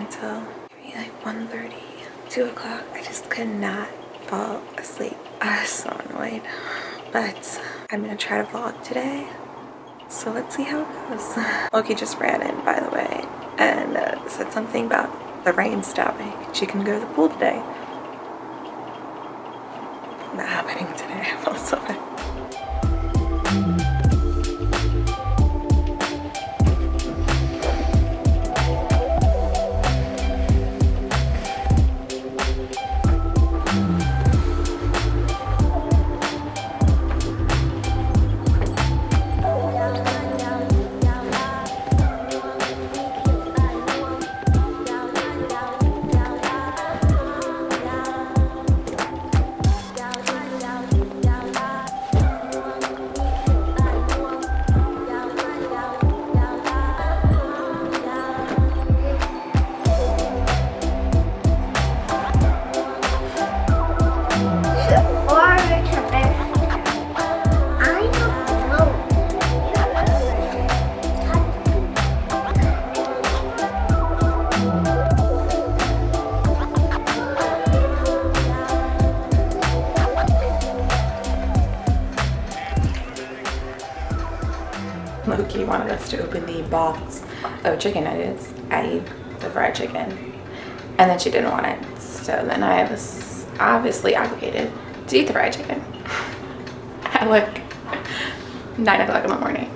until maybe like 1.30, 2 o'clock. I just could not fall asleep. I was so annoyed. But I'm gonna try to vlog today. So let's see how it goes. Loki just ran in, by the way, and uh, said something about the rain stopping. She can go to the pool today. Not happening today. I feel so bad. Wanted us to open the box of chicken nuggets, i.e. the fried chicken. And then she didn't want it. So then I was obviously obligated to eat the fried chicken at like 9 o'clock in the morning.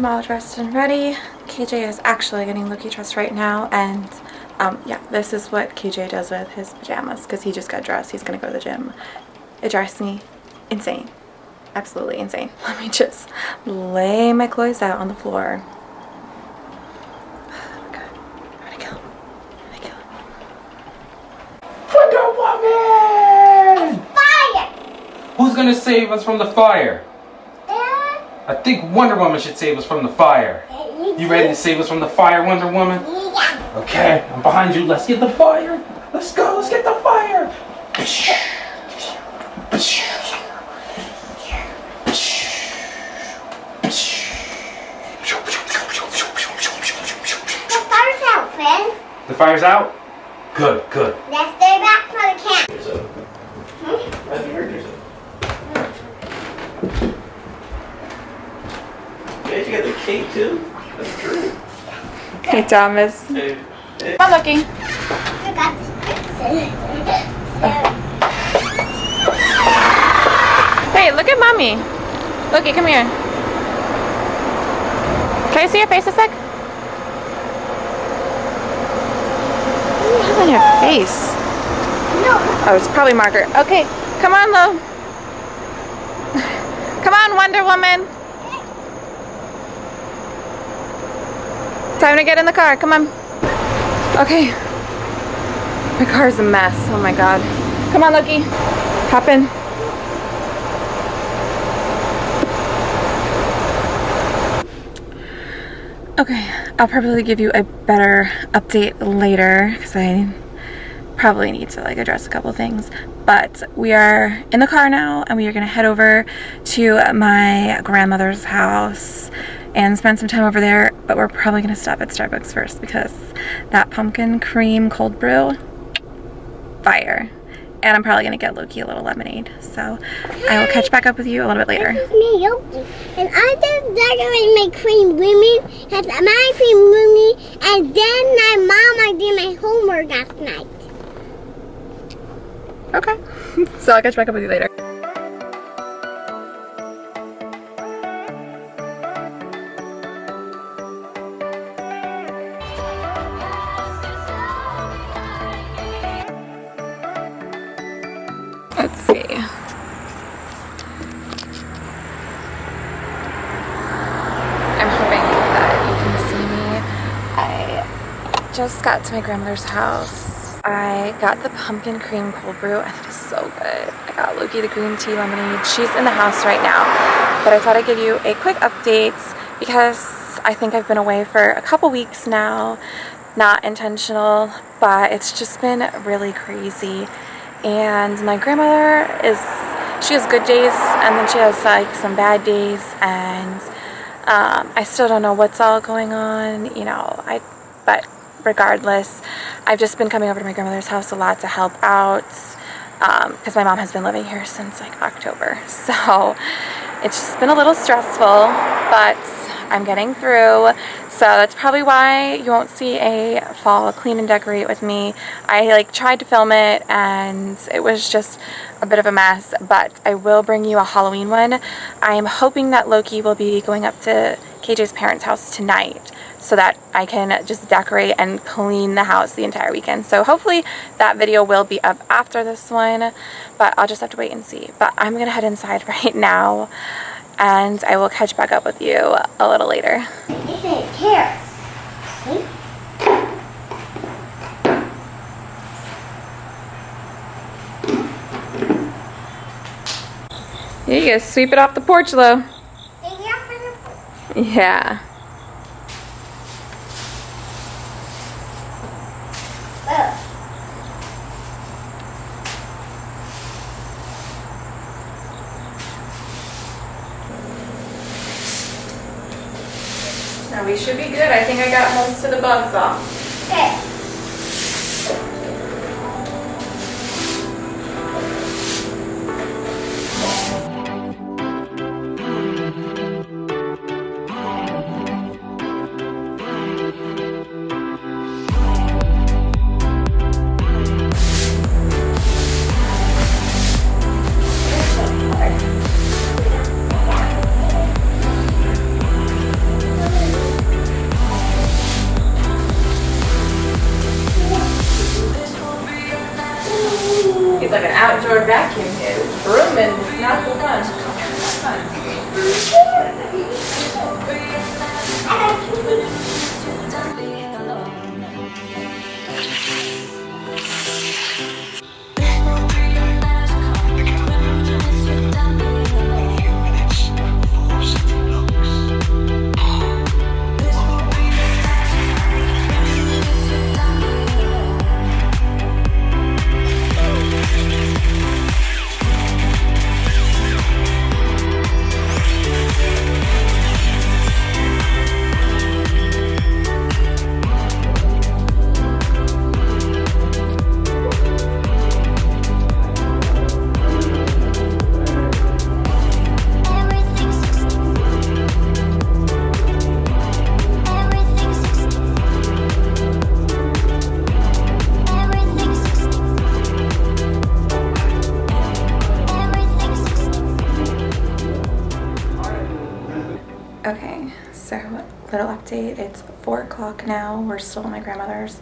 I'm all dressed and ready. KJ is actually getting Loki dressed right now and um, yeah, this is what KJ does with his pajamas because he just got dressed. He's going to go to the gym. It drives me insane. Absolutely insane. Let me just lay my clothes out on the floor. Okay. I'm gonna kill him. Fire! Who's gonna save us from the fire? I think Wonder Woman should save us from the fire. You ready to save us from the fire, Wonder Woman? Yeah. Okay, I'm behind you. Let's get the fire. Let's go. Let's get the fire. The fire's out, Finn. The fire's out? Good, good. Let's stay back for the camp. There's a. I've heard there's a. Hey, you got the cake too? That's true. Hey, Thomas. Hey, hey. Come on, Lucky. I got Wait, look at mommy. Lucky, come here. Can I see your face a sec? What do you have on your face? No. Oh, it's probably Margaret. Okay, come on, Lo. come on, Wonder Woman. Time to get in the car. Come on. Okay. My car's a mess. Oh my god. Come on, Loki. Hop in. Okay, I'll probably give you a better update later because I probably need to like address a couple things. But we are in the car now and we are gonna head over to my grandmother's house and spend some time over there. But we're probably gonna stop at Starbucks first because that pumpkin cream cold brew, fire. And I'm probably gonna get Loki a little lemonade. So I will catch back up with you a little bit later. This is me, Yogi. And I just decorated my cream women. That's my cream women. And then my mom, I did my homework last night. Okay. so I'll catch back up with you later. Just got to my grandmother's house. I got the pumpkin cream cold brew and it is so good. I got Loki the green tea lemonade. She's in the house right now, but I thought I'd give you a quick update because I think I've been away for a couple weeks now. Not intentional, but it's just been really crazy. And my grandmother is, she has good days and then she has like some bad days and um, I still don't know what's all going on, you know, I, but regardless, I've just been coming over to my grandmother's house a lot to help out um, because my mom has been living here since like October. So it's just been a little stressful, but I'm getting through. So that's probably why you won't see a fall clean and decorate with me. I like tried to film it and it was just a bit of a mess, but I will bring you a Halloween one. I am hoping that Loki will be going up to KJ's parents' house tonight so that I can just decorate and clean the house the entire weekend. So hopefully that video will be up after this one, but I'll just have to wait and see. But I'm gonna head inside right now and I will catch back up with you a little later. Carrots. See? Here you go, sweep it off the porch, Lo. See here for the Yeah. Ugh. Now we should be good. I think I got most outdoor vacuum not Brooming is not so little update. It's 4 o'clock now. We're still at my grandmother's.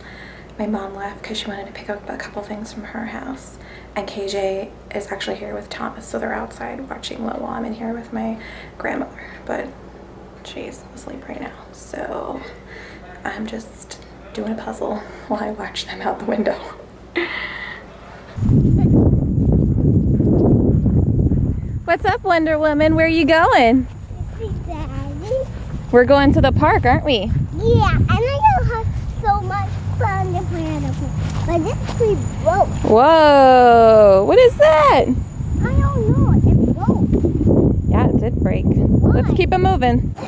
My mom left because she wanted to pick up a couple things from her house. And KJ is actually here with Thomas, so they're outside watching Lil while I'm in here with my grandmother. But she's asleep right now, so I'm just doing a puzzle while I watch them out the window. What's up, Wonder Woman? Where are you going? We're going to the park, aren't we? Yeah, and I don't have so much fun to play on the pool. But this tree broke. Whoa! What is that? I don't know. It broke. Yeah, it did break. Let's keep it moving.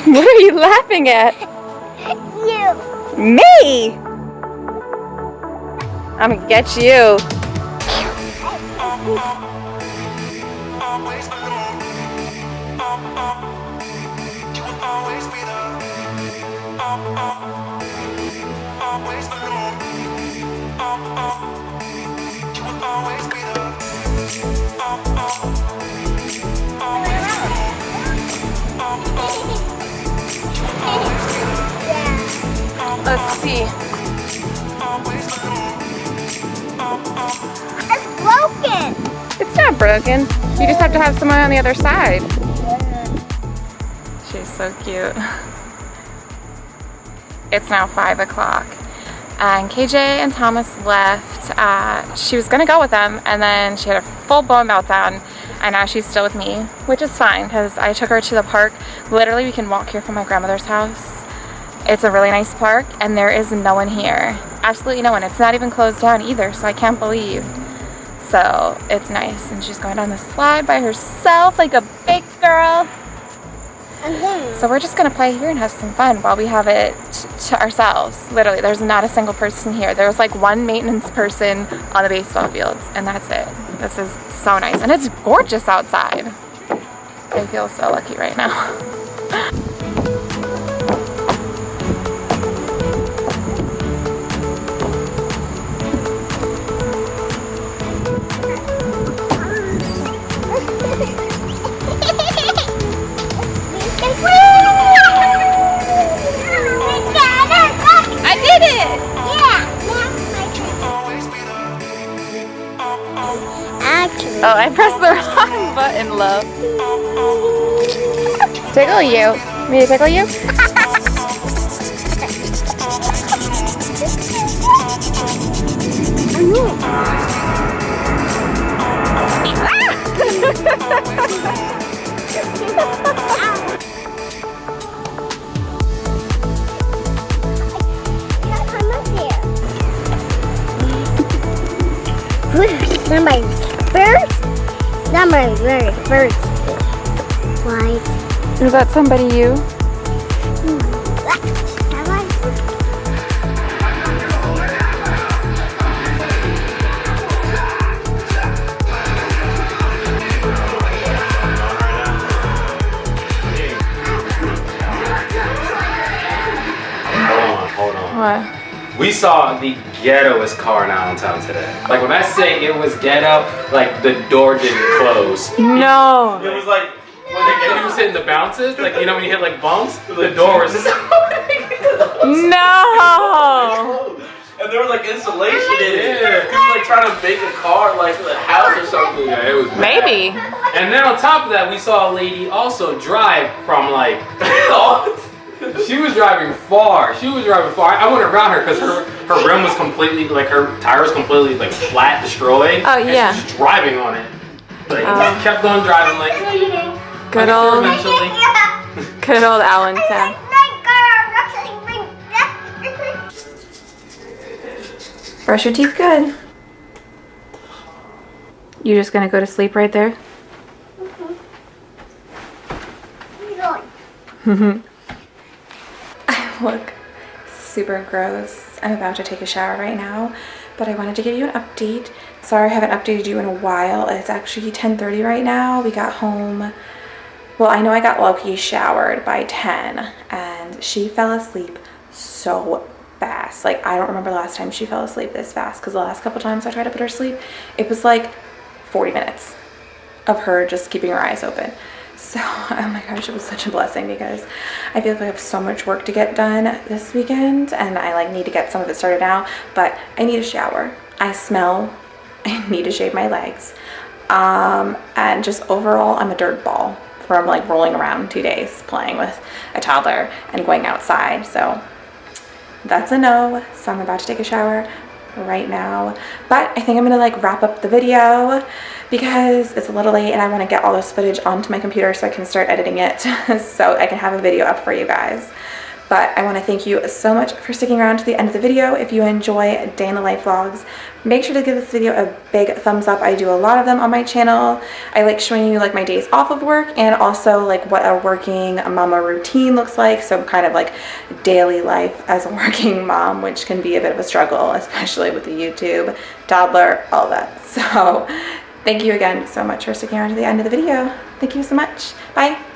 What are you laughing at? Me! I'm gonna get you. always Let's see. It's broken. It's not broken. You just have to have someone on the other side. She's so cute. It's now five o'clock. And KJ and Thomas left. Uh, she was gonna go with them and then she had a full blown meltdown and now she's still with me, which is fine because I took her to the park. Literally, we can walk here from my grandmother's house. It's a really nice park and there is no one here. Absolutely no one. It's not even closed down either, so I can't believe. So it's nice. And she's going down the slide by herself like a big girl. Mm-hmm. So we're just gonna play here and have some fun while we have it to ourselves. Literally, there's not a single person here. There's like one maintenance person on the baseball fields, and that's it. This is so nice, and it's gorgeous outside. I feel so lucky right now. I did it! Always be there. Actually, Oh, I pressed the wrong button, love. Tickle you. Me to tickle you? Somebody's first. Somebody's very first. Like, Is that somebody you? Hmm. What? We saw the ghettoest car in Allentown today. Like when I say it was ghetto, like the door didn't close. No. It was like when the kid was hitting the bounces, like you know when you hit like bumps, the door was just No. And there was like insulation in it. Yeah. He was like trying to make a car like a house or something. Yeah, it was Maybe. And then on top of that, we saw a lady also drive from like she was driving far. She was driving far. I went around her because her her rim was completely like her tire was completely like flat, destroyed. Oh, and yeah. She was just driving on it. Like Oh. kept on driving, like yeah, you know. Good old, get eventually. good old Allentown. Brush your teeth good. You just gonna go to sleep right there? I look super gross. I'm about to take a shower right now, but I wanted to give you an update. Sorry I haven't updated you in a while. It's actually 10.30 right now. We got home, well, I know I got Loki showered by 10 and she fell asleep so fast. Like I don't remember the last time she fell asleep this fast because the last couple times I tried to put her to sleep, it was like 40 minutes of her just keeping her eyes open. So, oh my gosh, it was such a blessing because I feel like I have so much work to get done this weekend and I like need to get some of it started now, but I need a shower. I smell, I need to shave my legs. Um, and just overall, I'm a dirt ball from like rolling around two days playing with a toddler and going outside. So that's a no. So I'm about to take a shower right now. But I think I'm gonna like wrap up the video because it's a little late and I wanna get all this footage onto my computer so I can start editing it so I can have a video up for you guys. But I want to thank you so much for sticking around to the end of the video. If you enjoy Day in the Life vlogs, make sure to give this video a big thumbs up. I do a lot of them on my channel. I like showing you like my days off of work and also like what a working mama routine looks like. So kind of like daily life as a working mom, which can be a bit of a struggle, especially with the YouTube, toddler, all that. So thank you again so much for sticking around to the end of the video. Thank you so much. Bye.